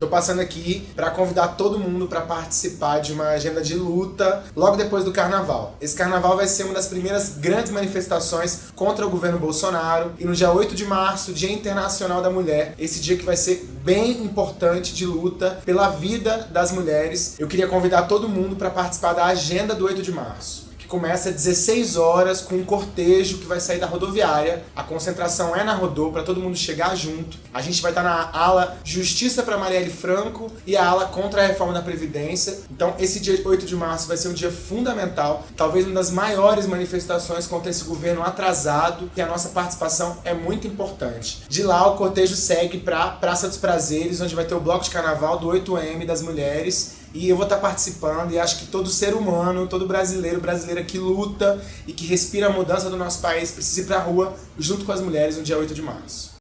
Tô passando aqui para convidar todo mundo para participar de uma agenda de luta logo depois do carnaval. Esse carnaval vai ser uma das primeiras grandes manifestações contra o governo Bolsonaro e no dia 8 de março, Dia Internacional da Mulher, esse dia que vai ser bem importante de luta pela vida das mulheres. Eu queria convidar todo mundo para participar da agenda do 8 de março começa às 16 horas com um cortejo que vai sair da rodoviária. A concentração é na Rodô para todo mundo chegar junto. A gente vai estar tá na ala Justiça para Marielle Franco e a ala contra a reforma da Previdência. Então esse dia 8 de março vai ser um dia fundamental, talvez uma das maiores manifestações contra esse governo atrasado e a nossa participação é muito importante. De lá o cortejo segue para Praça dos Prazeres, onde vai ter o bloco de carnaval do 8M das mulheres e eu vou estar participando e acho que todo ser humano, todo brasileiro, que luta e que respira a mudança do nosso país precisa ir para a rua junto com as mulheres no dia 8 de março.